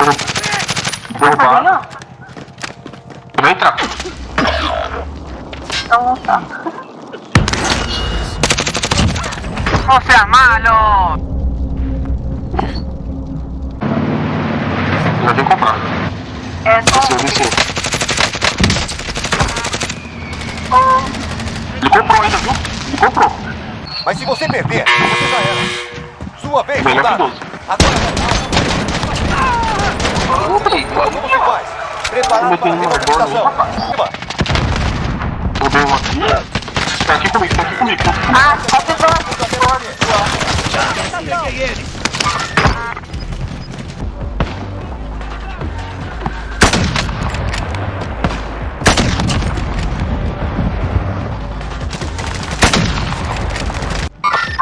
Derrubado. Vou entrar. Então tá. ¡No seas malo! Já vim comprar. É só. Desceu, desceu. Ele comprou ainda, viu? Ele comprou. Mas se você perder, você já era. Sua vez, Melhor que soldado. 12. Agora A meter uma bola. Roubei um aqui. Tá aqui comigo, tá aqui comigo. Ah, só pegou.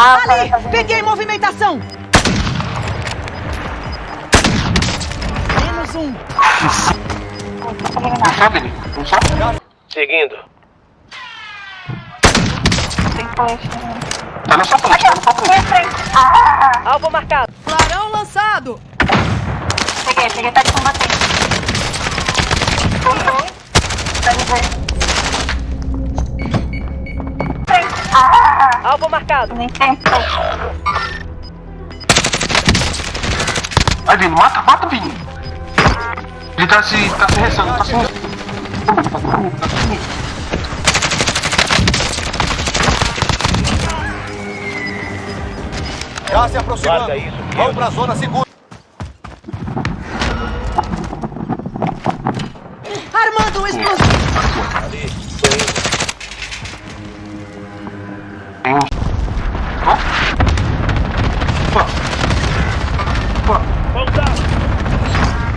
Ah, Ali! tá, tá, Peguei movimentação! Menos um. Sabe ele? Não sabe? Seguindo. Tem flash. Tá na sua frente, tá na sua frente. Ah, Alvo marcado. Clarão lançado. peguei, peguei, tá de combatente. Tá de ver. Frente. Ah, Alvo marcado. nem tempo. Vai, Vini, mata, mata, Vini. Ele tá se, tá se rezando, tá se rezando. Já se aproximando. Guarda isso, Vamos para a zona segura. Armando um explosivo. Ali.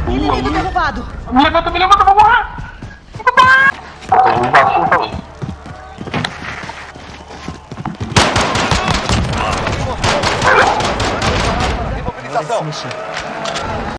Inimigo boa. derrubado. Me levanta, me levanta, vou morrer. 无法心售没事没事